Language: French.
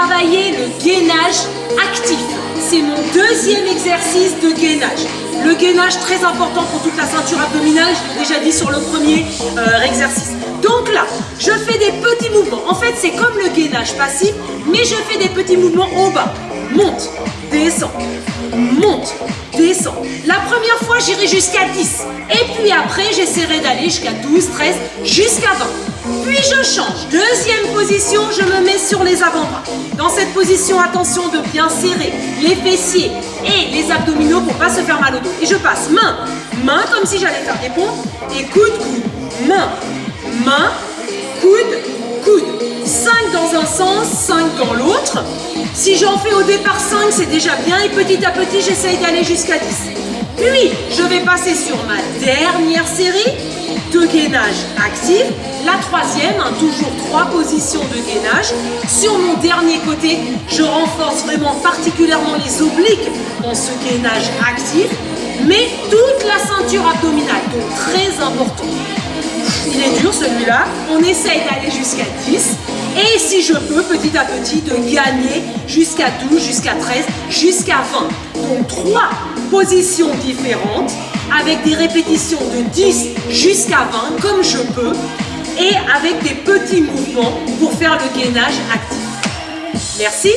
travailler le gainage actif. C'est mon deuxième exercice de gainage. Le gainage très important pour toute la ceinture abdominale, je l'ai déjà dit sur le premier euh, exercice. Donc là, je fais des petits mouvements. En fait, c'est comme le gainage passif, mais je fais des petits mouvements au bas. Monte, descend, monte, descend. La première fois, j'irai jusqu'à 10. Et puis après, j'essaierai d'aller jusqu'à 12, 13, jusqu'à 20. Puis je change. Deuxième position, je me mets sur les avant-bras. Dans cette position, attention de bien serrer les fessiers et les abdominaux pour pas se faire mal au dos. Et je passe main, main comme si j'allais faire des pompes et coude, coude, main, main, coude, coude. 5 dans un sens, 5 dans l'autre. Si j'en fais au départ 5, c'est déjà bien et petit à petit, j'essaye d'aller jusqu'à 10. Puis, vais passer sur ma dernière série de gainage actif. La troisième, hein, toujours trois positions de gainage. Sur mon dernier côté, je renforce vraiment particulièrement les obliques dans ce gainage actif, mais toute la ceinture abdominale, donc très important. Il est dur celui-là. On essaye d'aller jusqu'à 10. Et si je peux, petit à petit, de gagner jusqu'à 12, jusqu'à 13, jusqu'à 20. Donc trois positions différentes avec des répétitions de 10 jusqu'à 20 comme je peux et avec des petits mouvements pour faire le gainage actif. Merci